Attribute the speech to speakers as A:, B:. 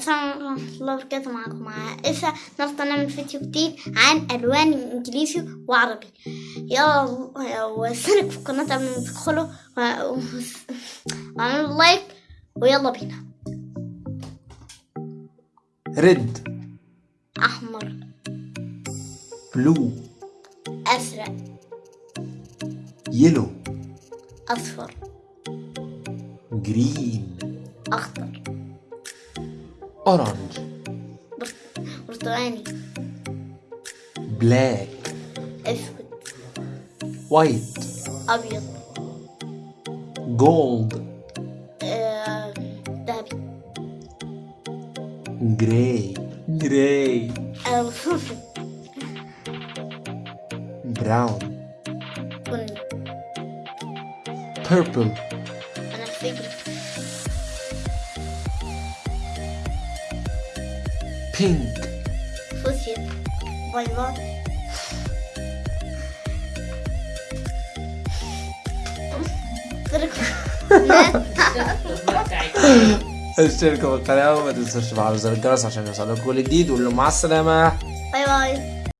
A: السلام عليكم ورحمة الله وبركاته معكم مع إسا النهاردة نعمل فيديو جديد عن ألوان إنجليزي وعربي. يلا واشترك في القناة قبل ما تدخلوا. و- و- واعملوا لايك ويلا بينا.
B: red.
A: أحمر.
B: blue.
A: أزرق.
B: yellow.
A: أصفر.
B: جرين.
A: أخضر.
B: اورنج
A: بر- برتقاني
B: بلاك
A: أسود
B: وايت
A: أبيض
B: جولد
A: آه، ذهبي
B: جراي جراي
A: أو
B: براون
A: بني
B: بيربل
A: بنفسجي فوشيا. bye bye.
B: اشتركوا بالقناة وما تنسوش تفعلوا زر الجرس عشان يوصلكم كل جديد وقول لهم مع السلامة.
A: bye bye.